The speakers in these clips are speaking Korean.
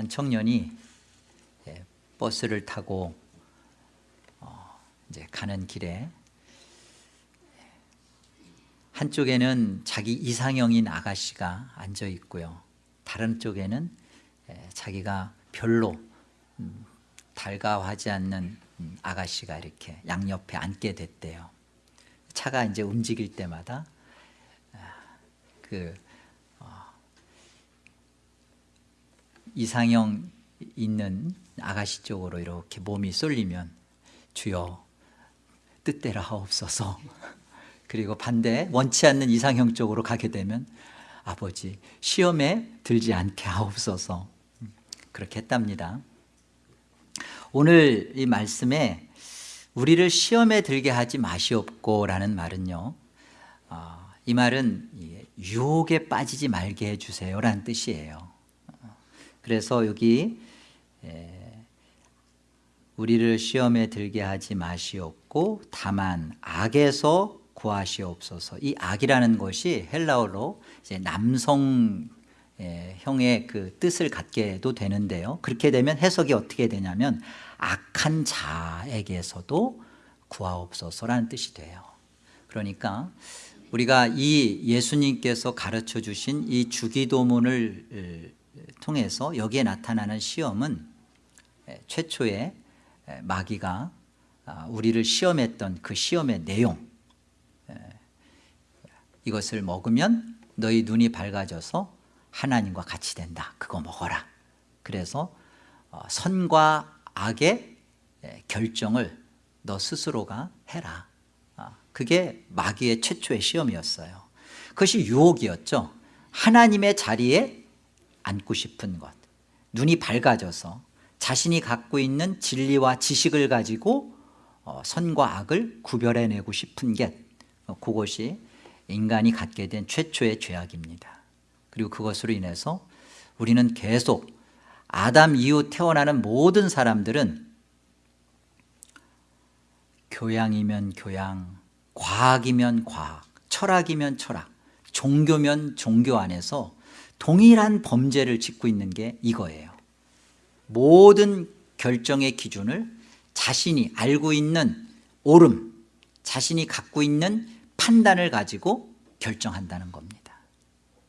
한 청년이 예, 버스를 타고 어, 이제 가는 길에 한쪽에는 자기 이상형인 아가씨가 앉아 있고요. 다른 쪽에는 예, 자기가 별로 음, 달가워하지 않는 음, 아가씨가 이렇게 양옆에 앉게 됐대요. 차가 이제 움직일 때마다 아, 그 어, 이상형 있는 아가씨 쪽으로 이렇게 몸이 쏠리면 주여 뜻대로 하옵소서. 그리고 반대 원치 않는 이상형 쪽으로 가게 되면 아버지 시험에 들지 않게 하옵소서. 그렇게 했답니다. 오늘 이 말씀에 우리를 시험에 들게 하지 마시옵고 라는 말은요 어, 이 말은 유혹에 빠지지 말게 해주세요 라는 뜻이에요 그래서 여기 우리를 시험에 들게 하지 마시옵고 다만 악에서 구하시옵소서. 이 악이라는 것이 헬라어로 이제 남성 형의 그 뜻을 갖게도 되는데요. 그렇게 되면 해석이 어떻게 되냐면 악한 자에게서도 구하옵소서라는 뜻이 돼요. 그러니까 우리가 이 예수님께서 가르쳐 주신 이 주기도문을 통해서 여기에 나타나는 시험은 최초의 마귀가 아, 우리를 시험했던 그 시험의 내용 이것을 먹으면 너희 눈이 밝아져서 하나님과 같이 된다. 그거 먹어라. 그래서 어, 선과 악의 결정을 너 스스로가 해라. 아, 그게 마귀의 최초의 시험이었어요. 그것이 유혹이었죠. 하나님의 자리에 앉고 싶은 것. 눈이 밝아져서 자신이 갖고 있는 진리와 지식을 가지고 어, 선과 악을 구별해내고 싶은 게 어, 그것이 인간이 갖게 된 최초의 죄악입니다. 그리고 그것으로 인해서 우리는 계속 아담 이후 태어나는 모든 사람들은 교양이면 교양, 과학이면 과학, 철학이면 철학, 종교면 종교 안에서 동일한 범죄를 짓고 있는 게 이거예요. 모든 결정의 기준을 자신이 알고 있는 옳음, 자신이 갖고 있는 판단을 가지고 결정한다는 겁니다.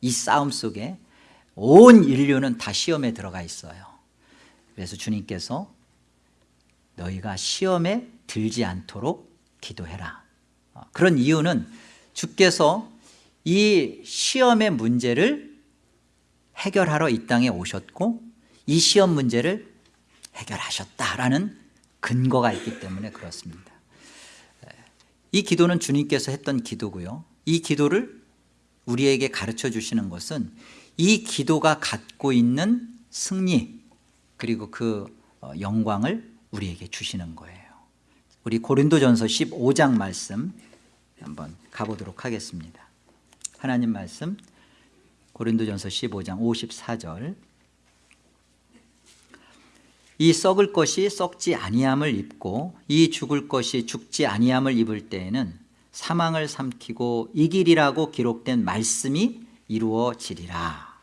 이 싸움 속에 온 인류는 다 시험에 들어가 있어요. 그래서 주님께서 너희가 시험에 들지 않도록 기도해라. 어, 그런 이유는 주께서 이 시험의 문제를 해결하러 이 땅에 오셨고 이 시험 문제를 해결하셨다라는 근거가 있기 때문에 그렇습니다. 이 기도는 주님께서 했던 기도고요. 이 기도를 우리에게 가르쳐 주시는 것은 이 기도가 갖고 있는 승리 그리고 그 어, 영광을 우리에게 주시는 거예요. 우리 고린도전서 15장 말씀 한번 가보도록 하겠습니다. 하나님 말씀 고린도전서 15장 54절. 이 썩을 것이 썩지 아니함을 입고 이 죽을 것이 죽지 아니함을 입을 때에는 사망을 삼키고 이 길이라고 기록된 말씀이 이루어지리라.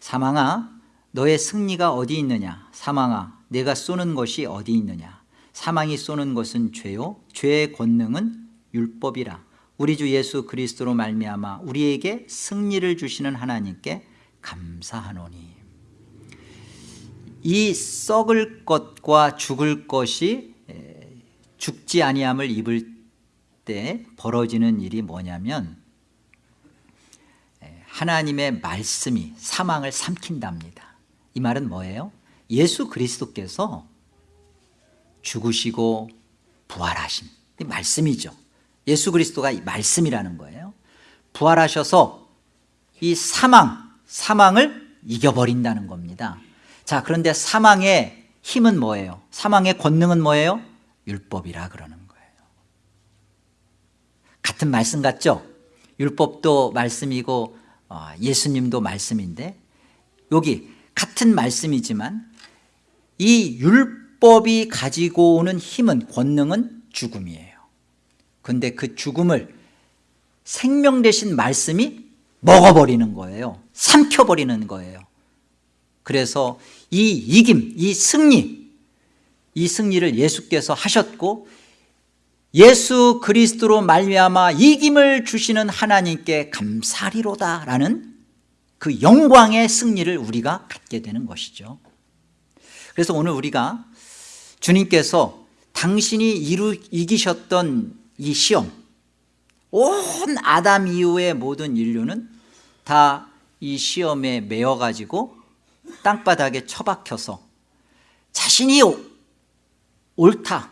사망아 너의 승리가 어디 있느냐? 사망아 내가 쏘는 것이 어디 있느냐? 사망이 쏘는 것은 죄요? 죄의 권능은 율법이라 우리 주 예수 그리스도로 말미암아 우리에게 승리를 주시는 하나님께 감사하노니. 이 썩을 것과 죽을 것이 죽지 아니함을 입을 때 벌어지는 일이 뭐냐면 하나님의 말씀이 사망을 삼킨답니다. 이 말은 뭐예요? 예수 그리스도께서 죽으시고 부활하신 이 말씀이죠 예수 그리스도가 이 말씀이라는 거예요 부활하셔서 이 사망, 사망을 이겨버린다는 겁니다 자 그런데 사망의 힘은 뭐예요? 사망의 권능은 뭐예요? 율법이라 그러는 거예요 같은 말씀 같죠? 율법도 말씀이고 어, 예수님도 말씀인데 여기 같은 말씀이지만 이 율법이 가지고 오는 힘은 권능은 죽음이에요 근데 그 죽음을 생명 대신 말씀이 먹어버리는 거예요. 삼켜버리는 거예요. 그래서 이 이김, 이 승리 이 승리를 예수께서 하셨고 예수 그리스도로 말미암아 이김을 주시는 하나님께 감사리로다라는 그 영광의 승리를 우리가 갖게 되는 것이죠. 그래서 오늘 우리가 주님께서 당신이 이루, 이기셨던 이 시험 온 아담 이후의 모든 인류는 다 이 시험에 매여가지고 땅바닥에 처박혀서 자신이 옳다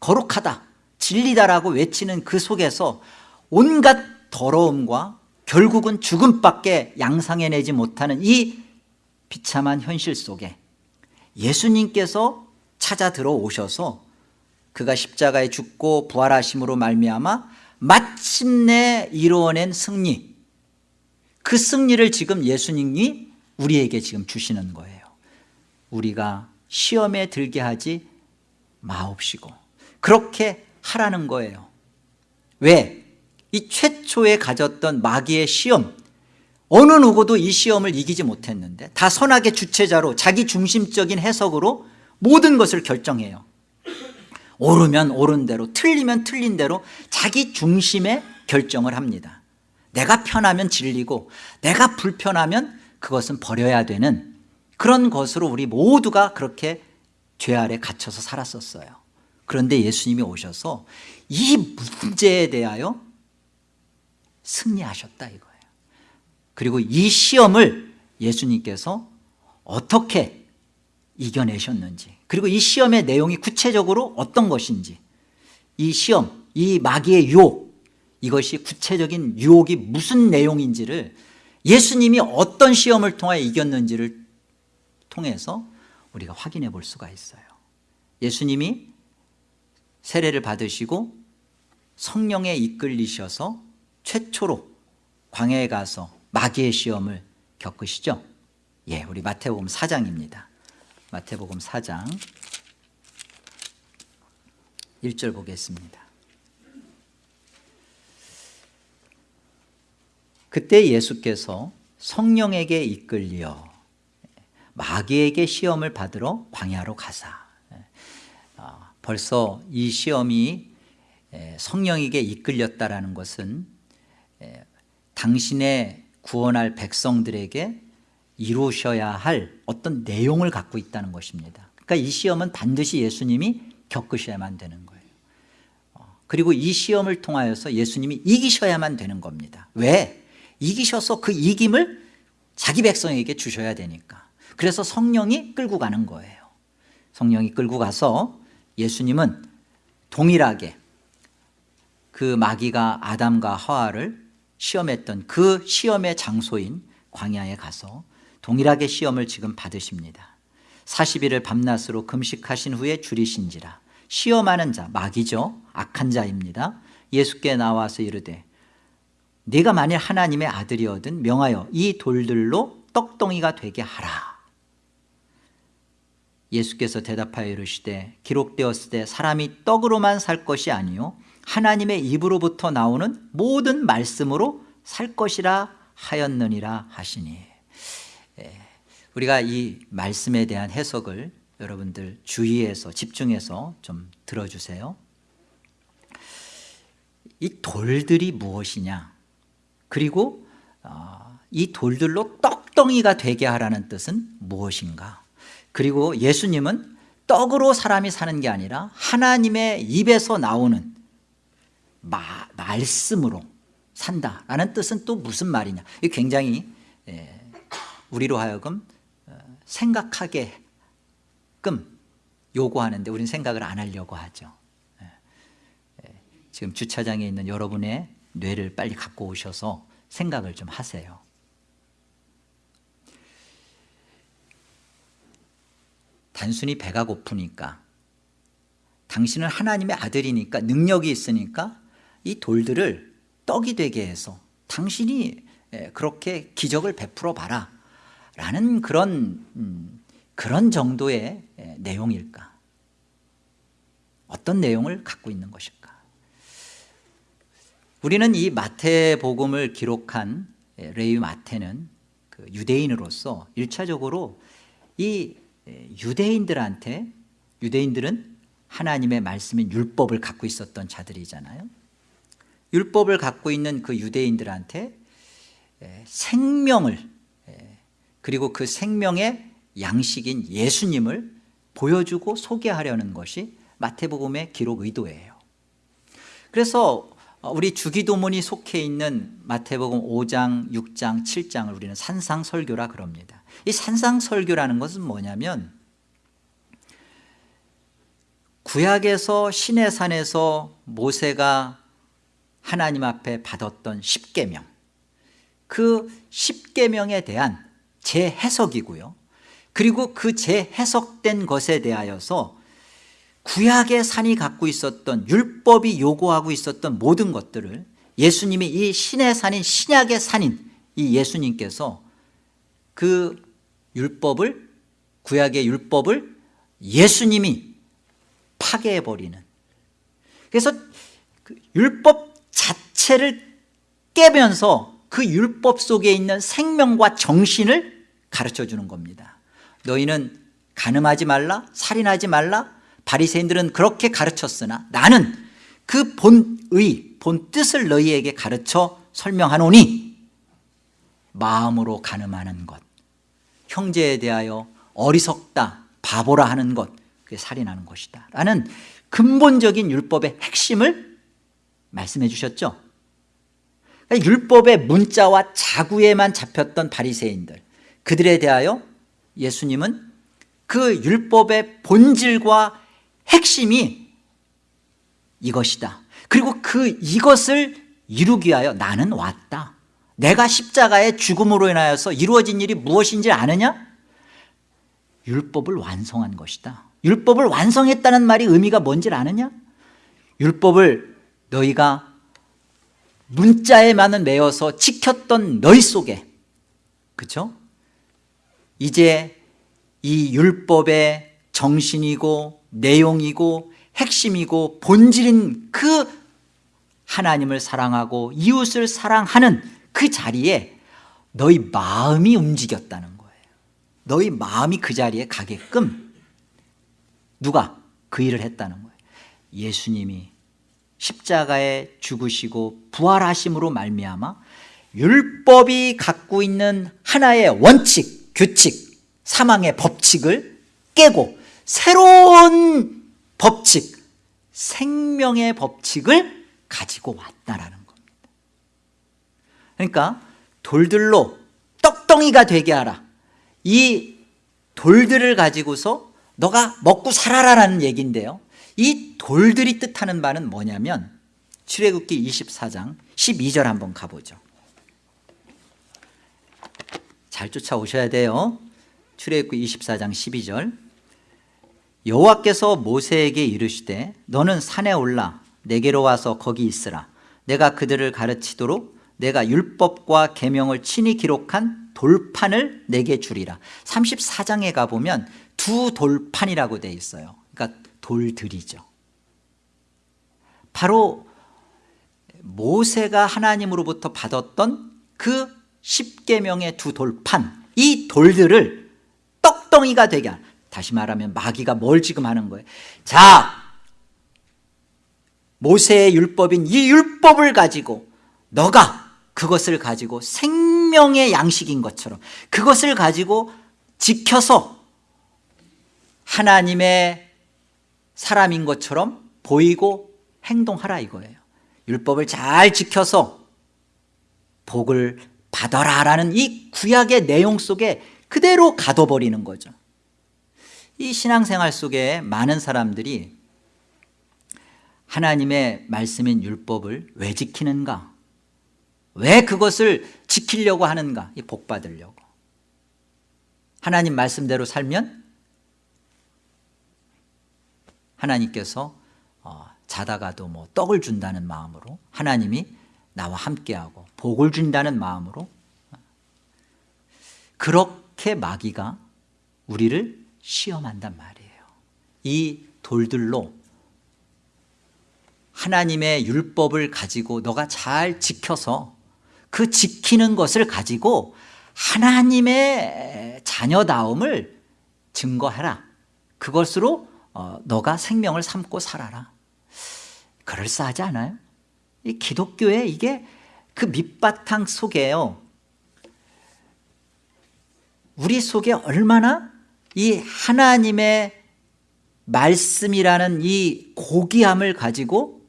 거룩하다 진리다라고 외치는 그 속에서 온갖 더러움과 결국은 죽음밖에 양상해내지 못하는 이 비참한 현실 속에 예수님께서 찾아 들어오셔서 그가 십자가에 죽고 부활하심으로 말미암아 마침내 이루어낸 승리. 그 승리를 지금 예수님이 우리에게 지금 주시는 거예요. 우리가 시험에 들게 하지 마옵시고 그렇게 하라는 거예요. 왜? 이 최초에 가졌던 마귀의 시험. 어느 누구도 이 시험을 이기지 못했는데 다 선악의 주체자로 자기 중심적인 해석으로 모든 것을 결정해요 옳으면 옳은 대로 틀리면 틀린 대로 자기 중심의 결정을 합니다. 내가 편하면 진리고 내가 불편하면 그것은 버려야 되는 그런 것으로 우리 모두가 그렇게 죄 아래 갇혀서 살았었어요. 그런데 예수님이 오셔서 이 문제에 대하여 승리하셨다 이거예요. 그리고 이 시험을 예수님께서 어떻게 이겨내셨는지 그리고 이 시험의 내용이 구체적으로 어떤 것인지. 이 시험, 이 마귀의 유혹 이것이 구체적인 유혹이 무슨 내용인지를 예수님이 어떤 시험을 통하여 이겼는지를 통해서 우리가 확인해 볼 수가 있어요. 예수님이 세례를 받으시고 성령에 이끌리셔서 최초로 광야에 가서 마귀의 시험을 겪으시죠? 예, 우리 마태복음 4장입니다 마태복음 4장. 1절 보겠습니다. 그때 예수께서 성령에게 이끌려 마귀에게 시험을 받으러 광야로 가사. 어, 벌써 이 시험이 성령에게 이끌렸다라는 것은 당신의 구원할 백성들에게 이루셔야 할 어떤 내용을 갖고 있다는 것입니다. 그러니까 이 시험은 반드시 예수님이 겪으셔야만 되는 거예요. 어, 그리고 이 시험을 통하여서 예수님이 이기셔야만 되는 겁니다. 왜? 이기셔서 그 이김을 자기 백성에게 주셔야 되니까. 그래서 성령이 끌고 가는 거예요. 성령이 끌고 가서 예수님은 동일하게 그 마귀가 아담과 하와를 시험했던 그 시험의 장소인 광야에 가서 동일하게 시험을 지금 받으십니다. 40일을 밤낮으로 금식하신 후에 줄이신지라. 시험하는 자 마귀죠? 악한 자입니다. 예수께 나와서 이르되 네가 만일 하나님의 아들이거든 명하여 이 돌들로 떡덩이가 되게 하라. 예수께서 대답하여 이르시되 기록되었을 때 사람이 떡으로만 살 것이 아니요 하나님의 입으로부터 나오는 모든 말씀으로 살 것이라 하였느니라 하시니. 예, 우리가 이 말씀에 대한 해석을 여러분들 주의해서 집중해서 좀 들어주세요. 이 돌들이 무엇이냐? 그리고 어, 이 돌들로 떡덩이가 되게 하라는 뜻은 무엇인가? 그리고 예수님은 떡으로 사람이 사는 게 아니라 하나님의 입에서 나오는 마, 말씀으로 산다라는 뜻은 또 무슨 말이냐? 이 굉장히 예, 우리로 하여금 어, 생각하게끔 요구하는데 우리는 생각을 안 하려고 하죠. 예, 예, 지금 주차장에 있는 여러분의 뇌를 빨리 갖고 오셔서 생각을 좀 하세요. 단순히 배가 고프니까 당신은 하나님의 아들이니까 능력이 있으니까 이 돌들을 떡이 되게 해서 당신이 그렇게 기적을 베풀어 봐라 라는 그런 음, 그런 정도의 내용일까? 어떤 내용을 갖고 있는 것일까? 우리는 이 마태복음을 기록한 레위 마태는 그그 유대인으로서 일차적으로 이 유대인들한테 유대인들은 하나님의 말씀인 율법을 갖고 있었던 자들이잖아요. 율법을 갖고 있는 그 유대인들한테 생명을 그리고 그 생명의 양식인 예수님을 보여주고 소개하려는 것이 마태복음의 기록 의도예요. 그래서 우리 주기도문이 속해 있는 마태복음 5장, 6장, 7장을 우리는 산상설교라 그럽니다. 이 산상설교라는 것은 뭐냐면 구약에서 신의 산에서 모세가 하나님 앞에 받았던 십계명 그 십계명에 대한 재해석이고요. 그리고 그 재해석된 것에 대하여서 구약의 산이 갖고 있었던 율법이 요구하고 있었던 모든 것들을 예수님이 이 신의 산인 신약의 산인 이 예수님께서 그 율법을 구약의 율법을 예수님이 파괴해버리는. 그래서 그 율법 자체를 깨면서 그 율법 속에 있는 생명과 정신을 가르쳐 주는 겁니다. 너희는 가늠하지 말라 살인하지 말라 바리새인들은 그렇게 가르쳤으나 나는 그 본의 본 뜻을 너희에게 가르쳐 설명하노니 마음으로 가늠하는 것 형제에 대하여 어리석다 바보라 하는 것 그게 살인하는 것이다. 라는 근본적인 율법의 핵심을 말씀해 주셨죠 율법의 문자와 자구에만 잡혔던 바리새인들 그들에 대하여 예수님은 그 율법의 본질과 핵심이 이것이다 그리고 그 이것을 이루기 위하여 나는 왔다 내가 십자가의 죽음으로 인하여서 이루어진 일이 무엇인지 아느냐? 율법을 완성한 것이다 율법을 완성했다는 말이 의미가 뭔지 아느냐? 율법을 너희가 문자에만은 매어서 지켰던 너희 속에. 그렇죠? 이제 이 율법의 정신이고 내용이고 핵심이고 본질인 그 하나님을 사랑하고 이웃을 사랑하는 그 자리에 너희 마음이 움직였다는 거예요. 너희 마음이 그 자리에 가게끔 누가 그 일을 했다는 거예요. 예수님이 십자가에 죽으시고 부활하심으로 말미암아 율법이 갖고 있는 하나의 원칙, 규칙, 사망의 법칙을 깨고 새로운 법칙, 생명의 법칙을 가지고 왔다라는 겁니다. 그러니까 돌들로 떡덩이가 되게 하라. 이 돌들을 가지고서 너가 먹고 살아라라는 얘기인데요 이 돌들이 뜻하는 바는 뭐냐면 출애굽기 24장 12절 한번 가보죠. 잘 쫓아오셔야 돼요. 출애굽기 24장 12절. 여호와께서 모세에게 이르시되 너는 산에 올라 내게로 와서 거기 있으라. 내가 그들을 가르치도록 내가 율법과 계명을 친히 기록한 돌판을 내게 주리라. 34장에 가보면 두 돌판이라고 돼 있어요. 그러니까 돌들이죠. 바로 모세가 하나님으로부터 받았던 그 십계명의 두 돌판 이 돌들을 떡덩이가 되게 하는 다시 말하면 마귀가 뭘 지금 하는 거예요? 자 모세의 율법인 이 율법을 가지고 너가 그것을 가지고 생명의 양식인 것처럼 그것을 가지고 지켜서 하나님의 사람인 것처럼 보이고 행동하라 이거예요. 율법을 잘 지켜서 복을 받아라 라는 이 구약의 내용 속에 그대로 가둬버리는 거죠. 이 신앙생활 속에 많은 사람들이 하나님의 말씀인 율법을 왜 지키는가? 왜 그것을 지키려고 하는가? 복 받으려고. 하나님 말씀대로 살면 하나님께서 어, 자다가도 뭐 떡을 준다는 마음으로 하나님이 나와 함께하고 복을 준다는 마음으로 그렇게 마귀가 우리를 시험한단 말이에요. 이 돌들로 하나님의 율법을 가지고 너가 잘 지켜서 그 지키는 것을 가지고 하나님의 자녀다움을 증거하라. 그것으로 어, 너가 생명을 삼고 살아라. 그럴싸하지 않아요? 이 기독교에 이게 그 밑바탕 속에요. 우리 속에 얼마나 이 하나님의 말씀이라는 이 고귀함을 가지고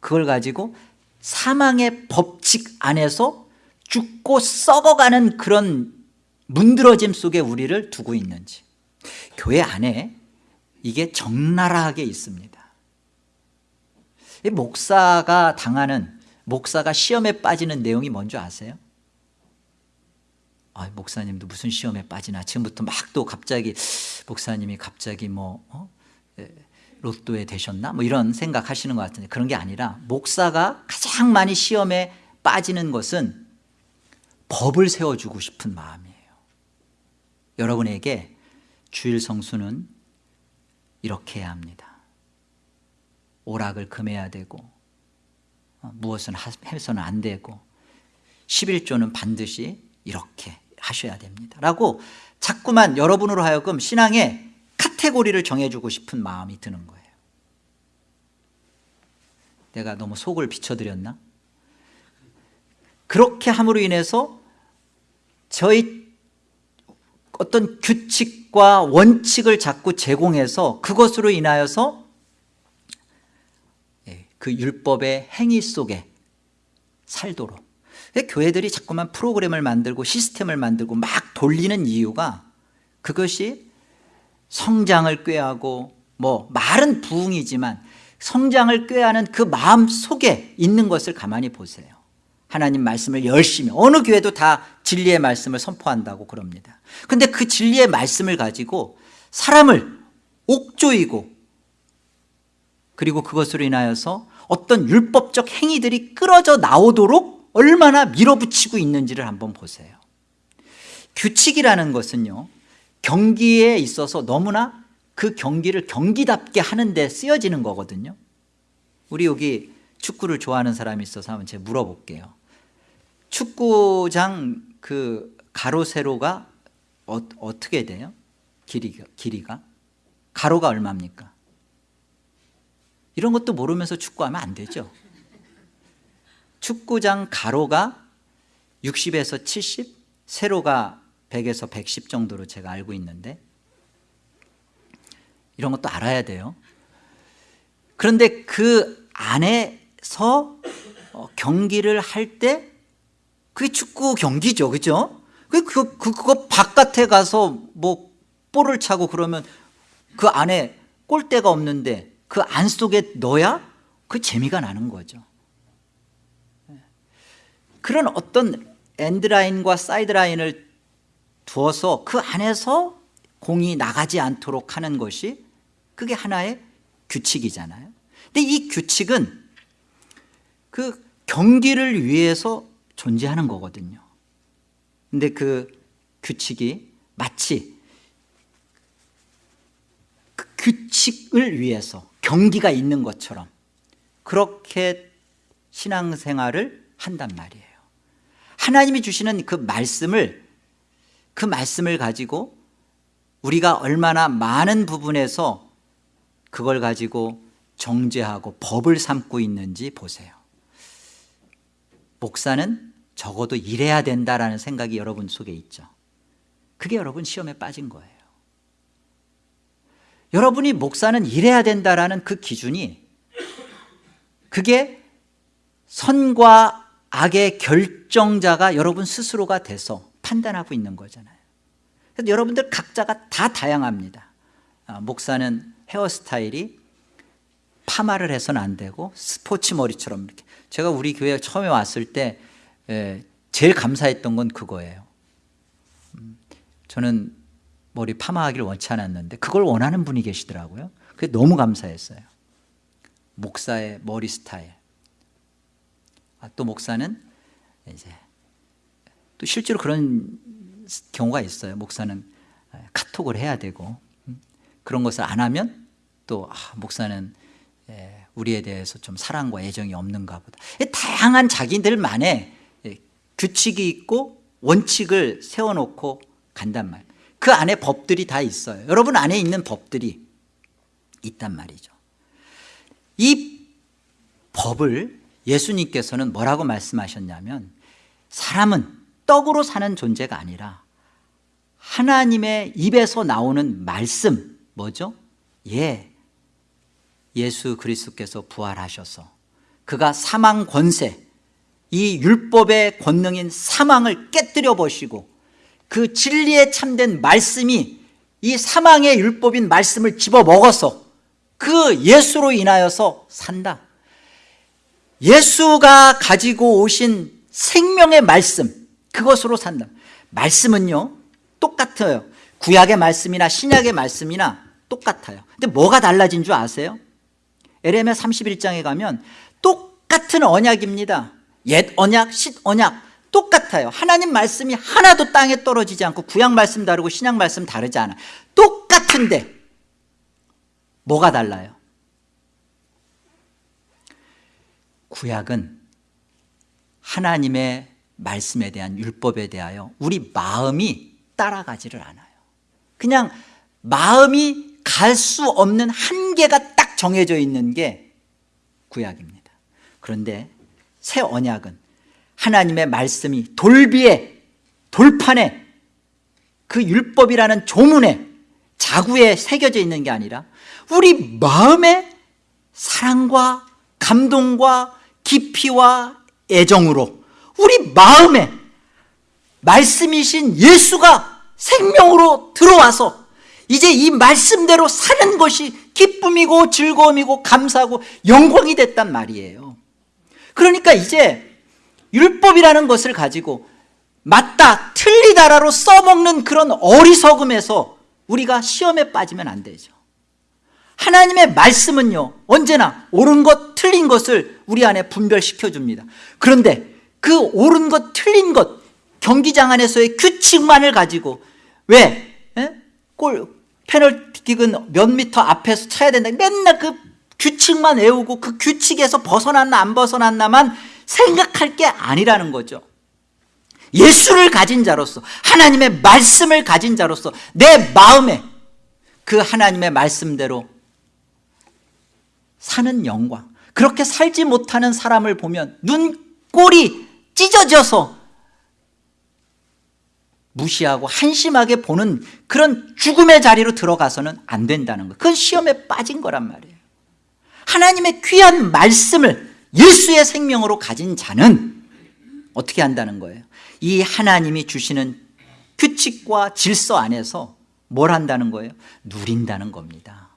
그걸 가지고 사망의 법칙 안에서 죽고 썩어가는 그런 문드러짐 속에 우리를 두고 있는지. 교회 안에 이게 적나라하게 있습니다 목사가 당하는 목사가 시험에 빠지는 내용이 뭔지 아세요? 아, 목사님도 무슨 시험에 빠지나 지금부터 막 또 갑자기 목사님이 갑자기 뭐 어? 로또에 되셨나? 뭐 이런 생각하시는 것 같은데 그런 게 아니라 목사가 가장 많이 시험에 빠지는 것은 법을 세워주고 싶은 마음이에요 여러분에게 주일 성수는 이렇게 해야 합니다. 오락을 금해야 되고 어, 무엇은 해서는 안 되고 11조는 반드시 이렇게 하셔야 됩니다. 라고 자꾸만 여러분으로 하여금 신앙의 카테고리를 정해주고 싶은 마음이 드는 거예요. 내가 너무 속을 비춰드렸나? 그렇게 함으로 인해서 저희 어떤 규칙 과 원칙을 자꾸 제공해서 그것으로 인하여서 예, 그 율법의 행위 속에 살도록. 교회들이 자꾸만 프로그램을 만들고 시스템을 만들고 막 돌리는 이유가 그것이 성장을 꾀하고 뭐 말은 부흥이지만 성장을 꾀하는 그 마음 속에 있는 것을 가만히 보세요 하나님 말씀을 열심히 어느 교회도 다 진리의 말씀을 선포한다고 그럽니다. 근데 그 진리의 말씀을 가지고 사람을 옥조이고 그리고 그것으로 인하여서 어떤 율법적 행위들이 끌어져 나오도록 얼마나 밀어붙이고 있는지를 한번 보세요. 규칙이라는 것은요 경기에 있어서 너무나 그 경기를 경기답게 하는 데 쓰여지는 거거든요. 우리 여기 축구를 좋아하는 사람이 있어서 한번 제가 물어볼게요 축구장 그 가로 세로가 어, 어떻게 돼요? 길이가, 길이가 가로가 얼마입니까? 이런 것도 모르면서 축구하면 안 되죠 축구장 가로가 60에서 70 세로가 100에서 110 정도로 제가 알고 있는데 이런 것도 알아야 돼요 그런데 그 안에서 어, 경기를 할 때 그게 축구 경기죠. 그죠? 그, 그, 그, 그거 바깥에 가서 뭐 볼을 차고 그러면 그 안에 골대가 없는데 그 안 속에 넣어야 그 재미가 나는 거죠. 그런 어떤 엔드라인과 사이드라인을 두어서 그 안에서 공이 나가지 않도록 하는 것이 그게 하나의 규칙이잖아요. 근데 이 규칙은 그 경기를 위해서 존재하는 거거든요. 근데 그 규칙이 마치 그 규칙을 위해서 경기가 있는 것처럼 그렇게 신앙생활을 한단 말이에요. 하나님이 주시는 그 말씀을 그 말씀을 가지고 우리가 얼마나 많은 부분에서 그걸 가지고 정죄하고 법을 삼고 있는지 보세요. 목사는 적어도 일해야 된다라는 생각이 여러분 속에 있죠. 그게 여러분 시험에 빠진 거예요. 여러분이 목사는 일해야 된다라는 그 기준이 그게 선과 악의 결정자가 여러분 스스로가 돼서 판단하고 있는 거잖아요. 그래서 여러분들 각자가 다 다양합니다. 아, 목사는 헤어스타일이 파마를 해서는 안 되고 스포츠 머리처럼 이렇게. 제가 우리 교회 처음에 왔을 때 에, 제일 감사했던 건 그거예요 음, 저는 머리 파마하기를 원치 않았는데 그걸 원하는 분이 계시더라고요 그게 너무 감사했어요 목사의 머리 스타일 아, 또 목사는 이제 또 실제로 그런 경우가 있어요. 목사는 카톡을 해야 되고 음, 그런 것을 안 하면 또 아, 목사는 우리에 대해서 좀 사랑과 애정이 없는가 보다. 다양한 자기들만의 규칙이 있고 원칙을 세워놓고 간단 말이에요 그 안에 법들이 다 있어요. 여러분 안에 있는 법들이 있단 말이죠. 이 법을 예수님께서는 뭐라고 말씀하셨냐면 사람은 떡으로 사는 존재가 아니라 하나님의 입에서 나오는 말씀 뭐죠? 예, 예수 그리스도께서 부활하셔서 그가 사망 권세 이 율법의 권능인 사망을 깨뜨려 보시고 그 진리에 참된 말씀이 이 사망의 율법인 말씀을 집어먹어서 그 예수로 인하여서 산다. 예수가 가지고 오신 생명의 말씀 그것으로 산다. 말씀은요 똑같아요. 구약의 말씀이나 신약의 말씀이나 똑같아요. 근데 뭐가 달라진 줄 아세요? 에레미야 31장에 가면 똑같은 언약입니다 옛 언약, 신 언약 똑같아요. 하나님 말씀이 하나도 땅에 떨어지지 않고 구약 말씀 다르고 신약 말씀 다르지 않아. 똑같은데 뭐가 달라요? 구약은 하나님의 말씀에 대한 율법에 대하여 우리 마음이 따라가지를 않아요. 그냥 마음이 갈 수 없는 한계가 딱 정해져 있는 게 구약입니다. 그런데 새 언약은 하나님의 말씀이 돌비에 돌판에 그 율법이라는 조문에 자구에 새겨져 있는 게 아니라 우리 마음의 사랑과 감동과 깊이와 애정으로 우리 마음에 말씀이신 예수가 생명으로 들어와서 이제 이 말씀대로 사는 것이 기쁨이고 즐거움이고 감사하고 영광이 됐단 말이에요 그러니까 이제 율법이라는 것을 가지고 맞다 틀리다라로 써먹는 그런 어리석음에서 우리가 시험에 빠지면 안 되죠 하나님의 말씀은요 언제나 옳은 것 틀린 것을 우리 안에 분별시켜 줍니다 그런데 그 옳은 것 틀린 것 경기장 안에서의 규칙만을 가지고 왜? 에? 골 페널티킥은 몇 미터 앞에서 차야 된다 맨날 그 규칙만 외우고 그 규칙에서 벗어났나 안 벗어났나만 생각할 게 아니라는 거죠. 예수를 가진 자로서 하나님의 말씀을 가진 자로서 내 마음에 그 하나님의 말씀대로 사는 영광 그렇게 살지 못하는 사람을 보면 눈꼴이 찢어져서 무시하고 한심하게 보는 그런 죽음의 자리로 들어가서는 안 된다는 거. 그건 시험에 빠진 거란 말이에요 하나님의 귀한 말씀을 예수의 생명으로 가진 자는 어떻게 한다는 거예요? 이 하나님이 주시는 규칙과 질서 안에서 뭘 한다는 거예요? 누린다는 겁니다.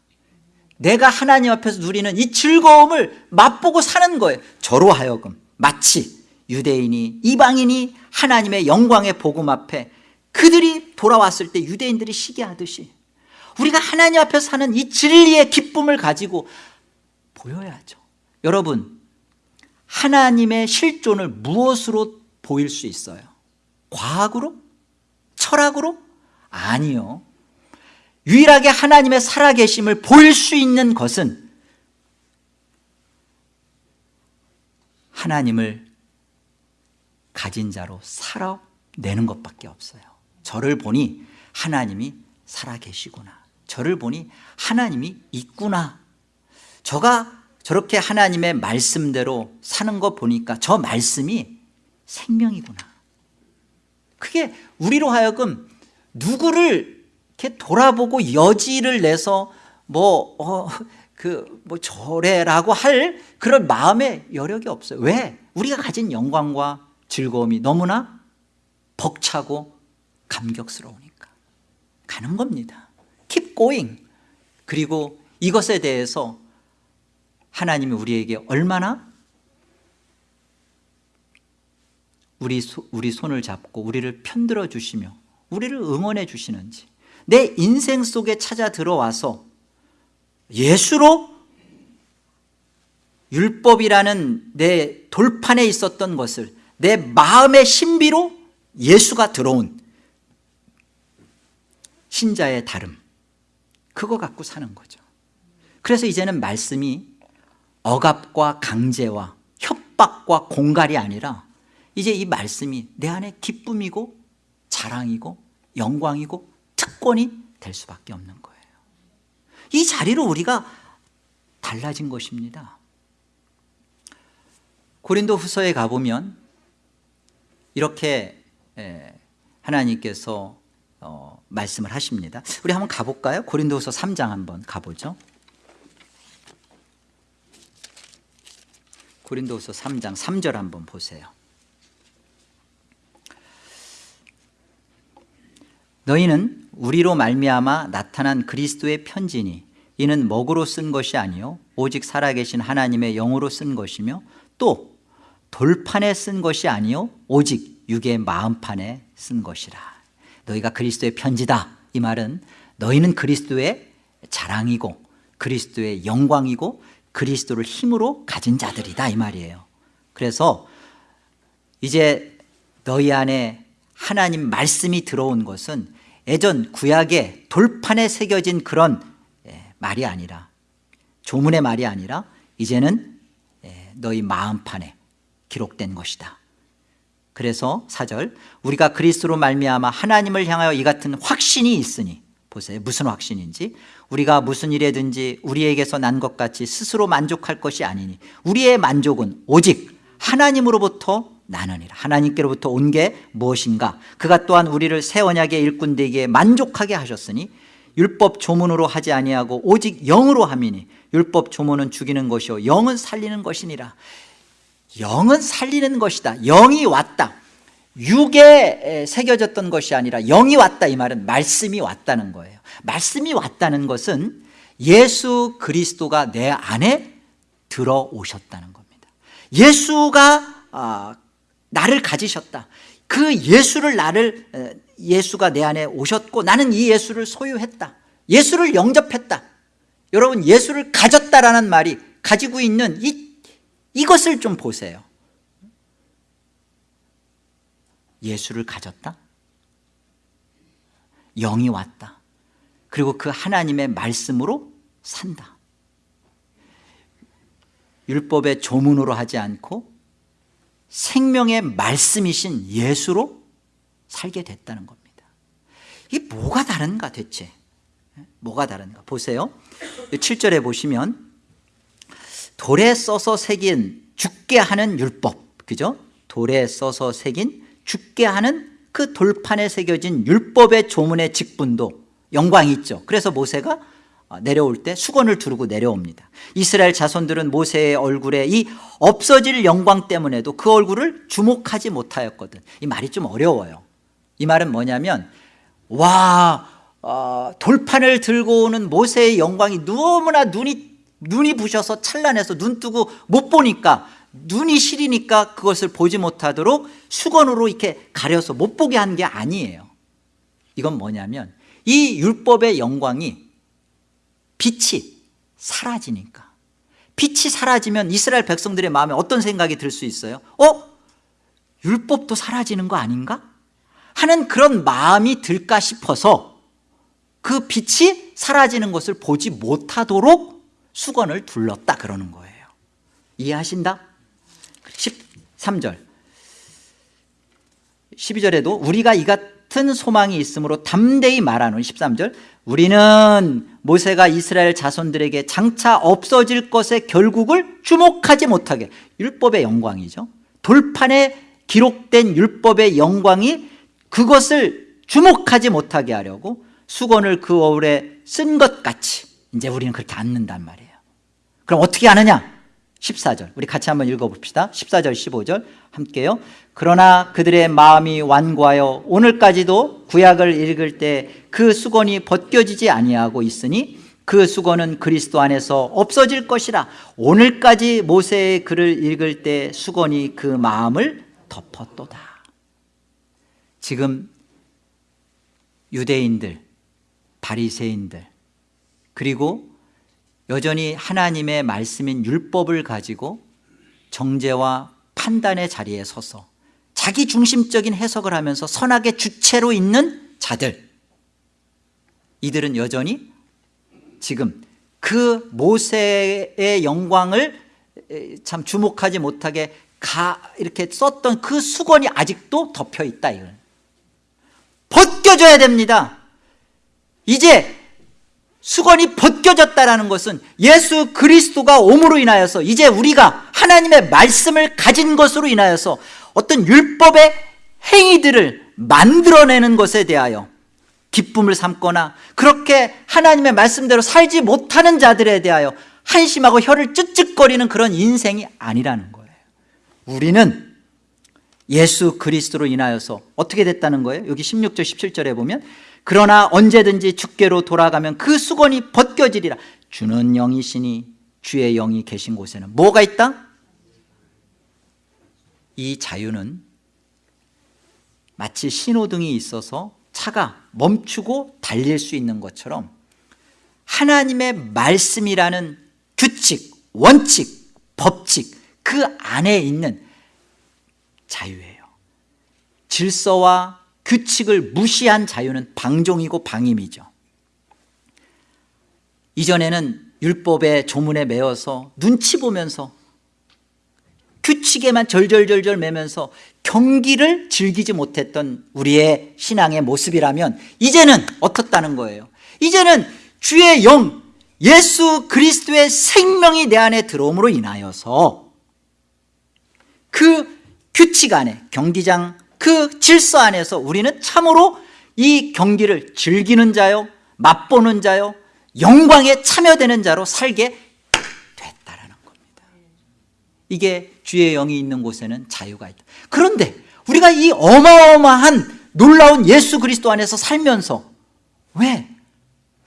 내가 하나님 앞에서 누리는 이 즐거움을 맛보고 사는 거예요. 저로 하여금 마치 유대인이 이방인이 하나님의 영광의 복음 앞에 그들이 돌아왔을 때 유대인들이 시기하듯이 우리가 하나님 앞에서 사는 이 진리의 기쁨을 가지고 보여야죠 여러분 하나님의 실존을 무엇으로 보일 수 있어요? 과학으로? 철학으로? 아니요 유일하게 하나님의 살아계심을 보일 수 있는 것은 하나님을 가진 자로 살아내는 것밖에 없어요 저를 보니 하나님이 살아계시구나 저를 보니 하나님이 있구나 저가 저렇게 하나님의 말씀대로 사는 거 보니까 저 말씀이 생명이구나 그게 우리로 하여금 누구를 이렇게 돌아보고 여지를 내서 뭐, 어, 그, 뭐, 저래라고 할 그런 마음의 여력이 없어요. 왜? 우리가 가진 영광과 즐거움이 너무나 벅차고 감격스러우니까. 가는 겁니다. Keep going. 그리고 이것에 대해서 하나님이 우리에게 얼마나 우리, 소, 우리 손을 잡고 우리를 편들어 주시며 우리를 응원해 주시는지 내 인생 속에 찾아 들어와서 예수로 율법이라는 내 돌판에 있었던 것을 내 마음의 신비로 예수가 들어온 신자의 다름 그거 갖고 사는 거죠. 그래서 이제는 말씀이 억압과 강제와 협박과 공갈이 아니라 이제 이 말씀이 내 안에 기쁨이고 자랑이고 영광이고 특권이 될 수밖에 없는 거예요. 이 자리로 우리가 달라진 것입니다. 고린도 후서에 가보면 이렇게 예, 하나님께서 어, 말씀을 하십니다. 우리 한번 가볼까요? 고린도 후서 3장 한번 가보죠 고린도후서 3장 3절 한번 보세요. 너희는 우리로 말미암아 나타난 그리스도의 편지니 이는 먹으로 쓴 것이 아니요 오직 살아계신 하나님의 영으로 쓴 것이며 또 돌판에 쓴 것이 아니요 오직 육의 마음판에 쓴 것이라. 너희가 그리스도의 편지다. 이 말은 너희는 그리스도의 자랑이고 그리스도의 영광이고 그리스도를 힘으로 가진 자들이다 이 말이에요. 그래서 이제 너희 안에 하나님 말씀이 들어온 것은 예전 구약의 돌판에 새겨진 그런 예, 말이 아니라 조문의 말이 아니라 이제는 예, 너희 마음판에 기록된 것이다. 그래서 사절 우리가 그리스도로 말미암아 하나님을 향하여 이 같은 확신이 있으니 보세요. 무슨 확신인지. 우리가 무슨 일에든지 우리에게서 난 것 같이 스스로 만족할 것이 아니니 우리의 만족은 오직 하나님으로부터 나느니라. 하나님께로부터 온 게 무엇인가? 그가 또한 우리를 새 언약의 일꾼 되기에 만족하게 하셨으니 율법 조문으로 하지 아니하고 오직 영으로 함이니 율법 조문은 죽이는 것이요 영은 살리는 것이니라. 영은 살리는 것이다. 영이 왔다 육에 새겨졌던 것이 아니라 영이 왔다 이 말은 말씀이 왔다는 거예요. 말씀이 왔다는 것은 예수 그리스도가 내 안에 들어오셨다는 겁니다. 예수가 아, 나를 가지셨다. 그 예수를 나를 예수가 내 안에 오셨고 나는 이 예수를 소유했다. 예수를 영접했다. 여러분 예수를 가졌다라는 말이 가지고 있는 이, 이것을 좀 보세요 예수를 가졌다? 영이 왔다. 그리고 그 하나님의 말씀으로 산다. 율법의 조문으로 하지 않고 생명의 말씀이신 예수로 살게 됐다는 겁니다. 이게 뭐가 다른가 대체? 뭐가 다른가? 보세요. 7절에 보시면 돌에 써서 새긴 죽게 하는 율법. 그죠? 돌에 써서 새긴 죽게 하는 그 돌판에 새겨진 율법의 조문의 직분도 영광이 있죠. 그래서 모세가 내려올 때 수건을 두르고 내려옵니다. 이스라엘 자손들은 모세의 얼굴에 이 없어질 영광 때문에도 그 얼굴을 주목하지 못하였거든. 이 말이 좀 어려워요. 이 말은 뭐냐면 와 어, 돌판을 들고 오는 모세의 영광이 너무나 눈이 눈이 부셔서 찬란해서 눈 뜨고 못 보니까 눈이 시리니까 그것을 보지 못하도록 수건으로 이렇게 가려서 못 보게 한 게 아니에요 이건 뭐냐면 이 율법의 영광이 빛이 사라지니까 빛이 사라지면 이스라엘 백성들의 마음에 어떤 생각이 들 수 있어요? 어? 율법도 사라지는 거 아닌가? 하는 그런 마음이 들까 싶어서 그 빛이 사라지는 것을 보지 못하도록 수건을 둘렀다 그러는 거예요 이해하신다? 13절. 12절에도 우리가 이 같은 소망이 있으므로 담대히 말하는 13절. 우리는 모세가 이스라엘 자손들에게 장차 없어질 것의 결국을 주목하지 못하게. 율법의 영광이죠. 돌판에 기록된 율법의 영광이 그것을 주목하지 못하게 하려고 수건을 그 어울에 쓴 것 같이 이제 우리는 그렇게 않는단 말이에요. 그럼 어떻게 하느냐 14절. 우리 같이 한번 읽어봅시다. 14절 15절. 함께요. 그러나 그들의 마음이 완고하여 오늘까지도 구약을 읽을 때 그 수건이 벗겨지지 아니하고 있으니 그 수건은 그리스도 안에서 없어질 것이라. 오늘까지 모세의 글을 읽을 때 수건이 그 마음을 덮었도다. 지금 유대인들 바리새인들 그리고 여전히 하나님의 말씀인 율법을 가지고 정죄와 판단의 자리에 서서 자기 중심적인 해석을 하면서 선악의 주체로 있는 자들. 이들은 여전히 지금 그 모세의 영광을 참 주목하지 못하게 가 이렇게 썼던 그 수건이 아직도 덮여 있다 이걸 벗겨져야 됩니다. 이제 수건이 벗겨졌다는 것은 예수 그리스도가 옴으로 인하여서 이제 우리가 하나님의 말씀을 가진 것으로 인하여서 어떤 율법의 행위들을 만들어내는 것에 대하여 기쁨을 삼거나 그렇게 하나님의 말씀대로 살지 못하는 자들에 대하여 한심하고 혀를 쯧쯧거리는 그런 인생이 아니라는 거예요 우리는 예수 그리스도로 인하여서 어떻게 됐다는 거예요? 여기 16절 17절에 보면 그러나 언제든지 주께로 돌아가면 그 수건이 벗겨지리라 주는 영이시니 주의 영이 계신 곳에는 뭐가 있다? 이 자유는 마치 신호등이 있어서 차가 멈추고 달릴 수 있는 것처럼 하나님의 말씀이라는 규칙, 원칙, 법칙 그 안에 있는 자유예요 질서와 규칙을 무시한 자유는 방종이고 방임이죠. 이전에는 율법의 조문에 매어서 눈치 보면서 규칙에만 절절절절 매면서 경기를 즐기지 못했던 우리의 신앙의 모습이라면 이제는 어떻다는 거예요? 이제는 주의 영 예수 그리스도의 생명이 내 안에 들어옴으로 인하여서 그 규칙 안에 경기장 그 질서 안에서 우리는 참으로 이 경기를 즐기는 자요 맛보는 자요 영광에 참여되는 자로 살게 됐다라는 겁니다 이게 주의 영이 있는 곳에는 자유가 있다 그런데 우리가 이 어마어마한 놀라운 예수 그리스도 안에서 살면서 왜?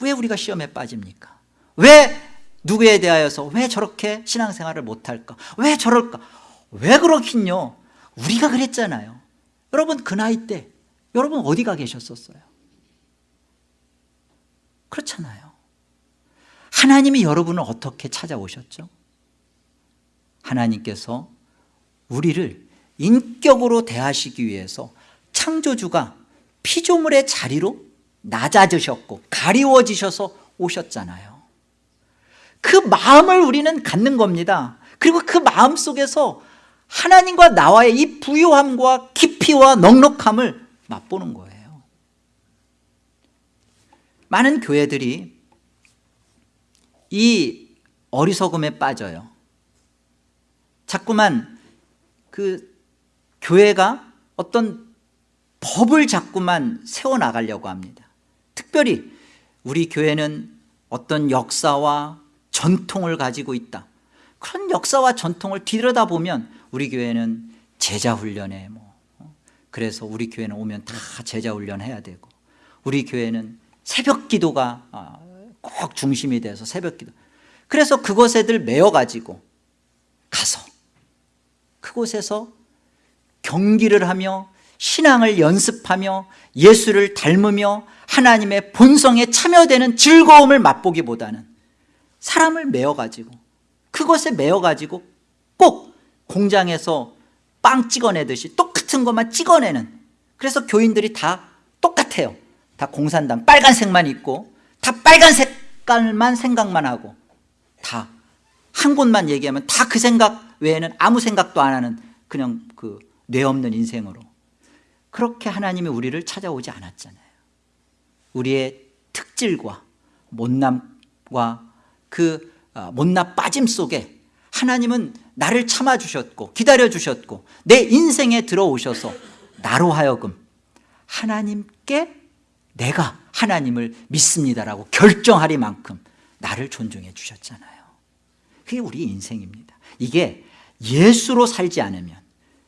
왜 우리가 시험에 빠집니까? 왜 누구에 대하여서 왜 저렇게 신앙생활을 못할까? 왜 저럴까? 왜 그렇긴요? 우리가 그랬잖아요 여러분 그 나이 때 여러분 어디 가 계셨었어요? 그렇잖아요 하나님이 여러분을 어떻게 찾아오셨죠? 하나님께서 우리를 인격으로 대하시기 위해서 창조주가 피조물의 자리로 낮아지셨고 가리워지셔서 오셨잖아요 그 마음을 우리는 갖는 겁니다 그리고 그 마음 속에서 하나님과 나와의 이 부유함과 깊이와 넉넉함을 맛보는 거예요. 많은 교회들이 이 어리석음에 빠져요. 자꾸만 그 교회가 어떤 법을 자꾸만 세워나가려고 합니다. 특별히 우리 교회는 어떤 역사와 전통을 가지고 있다. 그런 역사와 전통을 뒤들여다보면 우리 교회는 제자 훈련에 뭐 어? 그래서 우리 교회는 오면 다 제자 훈련 해야 되고 우리 교회는 새벽 기도가 아, 꼭 중심이 돼서 새벽 기도 그래서 그것에들 메어가지고 가서 그곳에서 경기를 하며 신앙을 연습하며 예수를 닮으며 하나님의 본성에 참여되는 즐거움을 맛보기보다는 사람을 메어가지고 그것에 메어가지고 꼭 공장에서 빵 찍어내듯이 똑같은 것만 찍어내는. 그래서 교인들이 다 똑같아요. 다 공산당 빨간색만 입고 다 빨간 색깔만 생각만 하고 다 한 곳만 얘기하면 다 그 생각 외에는 아무 생각도 안 하는 그냥 그 뇌 없는 인생으로. 그렇게 하나님이 우리를 찾아오지 않았잖아요. 우리의 특질과 못남과 그 어, 못나 빠짐 속에 하나님은 나를 참아주셨고 기다려주셨고 내 인생에 들어오셔서 나로 하여금 하나님께 내가 하나님을 믿습니다라고 결정하리만큼 나를 존중해 주셨잖아요. 그게 우리 인생입니다. 이게 예수로 살지 않으면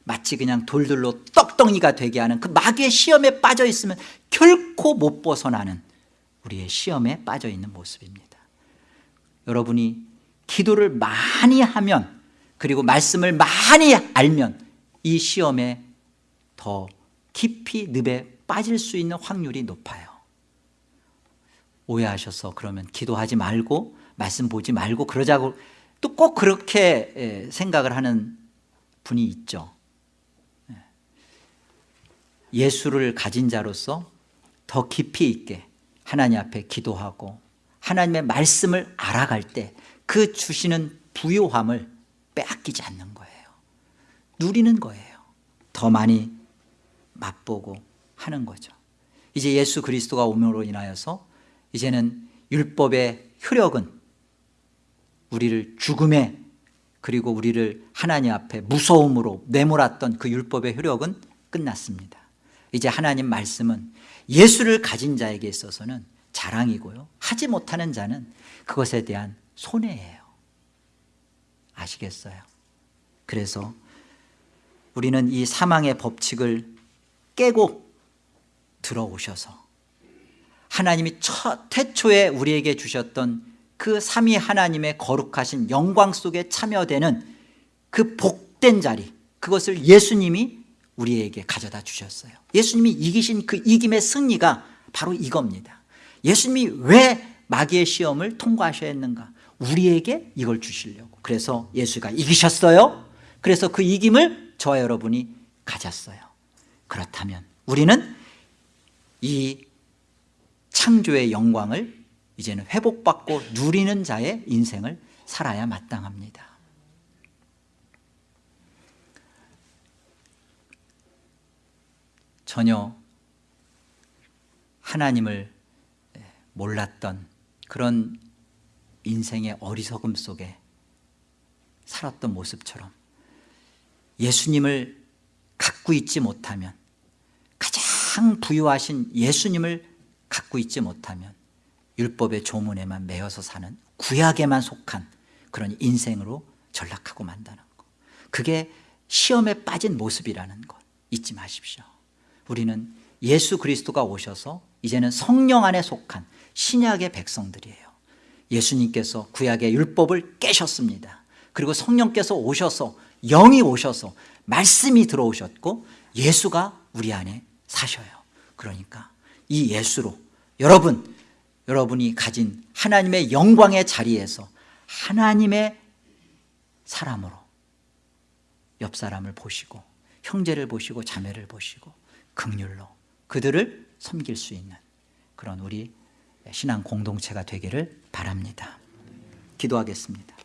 마치 그냥 돌들로 떡덩이가 되게 하는 그 마귀의 시험에 빠져 있으면 결코 못 벗어나는 우리의 시험에 빠져 있는 모습입니다. 여러분이 기도를 많이 하면 그리고 말씀을 많이 알면 이 시험에 더 깊이 늪에 빠질 수 있는 확률이 높아요. 오해하셔서 그러면 기도하지 말고 말씀 보지 말고 그러자고 또 꼭 그렇게 생각을 하는 분이 있죠. 예수를 가진 자로서 더 깊이 있게 하나님 앞에 기도하고 하나님의 말씀을 알아갈 때 그 주시는 부요함을 빼앗기지 않는 거예요. 누리는 거예요. 더 많이 맛보고 하는 거죠. 이제 예수 그리스도가 오므로 인하여서 이제는 율법의 효력은 우리를 죽음에 그리고 우리를 하나님 앞에 무서움으로 내몰았던 그 율법의 효력은 끝났습니다. 이제 하나님 말씀은 예수를 가진 자에게 있어서는 자랑이고요. 하지 못하는 자는 그것에 대한 손해예요. 아시겠어요? 그래서 우리는 이 사망의 법칙을 깨고 들어오셔서 하나님이 첫 태초에 우리에게 주셨던 그 삼위 하나님의 거룩하신 영광 속에 참여되는 그 복된 자리 그것을 예수님이 우리에게 가져다 주셨어요. 예수님이 이기신 그 이김의 승리가 바로 이겁니다. 예수님이 왜 마귀의 시험을 통과하셔야 했는가 우리에게 이걸 주시려고. 그래서 예수가 이기셨어요. 그래서 그 이김을 저와 여러분이 가졌어요. 그렇다면 우리는 이 창조의 영광을 이제는 회복받고 누리는 자의 인생을 살아야 마땅합니다. 전혀 하나님을 몰랐던 그런 인생의 어리석음 속에 살았던 모습처럼 예수님을 갖고 있지 못하면 가장 부유하신 예수님을 갖고 있지 못하면 율법의 조문에만 매여서 사는 구약에만 속한 그런 인생으로 전락하고 만다는 것. 그게 시험에 빠진 모습이라는 것. 잊지 마십시오. 우리는 예수 그리스도가 오셔서 이제는 성령 안에 속한 신약의 백성들이에요 예수님께서 구약의 율법을 깨셨습니다. 그리고 성령께서 오셔서 영이 오셔서 말씀이 들어오셨고 예수가 우리 안에 사셔요. 그러니까 이 예수로 여러분 여러분이 가진 하나님의 영광의 자리에서 하나님의 사람으로 옆 사람을 보시고 형제를 보시고 자매를 보시고 극률로 그들을 섬길 수 있는 그런 우리 신앙 공동체가 되기를 바랍니다. 기도하겠습니다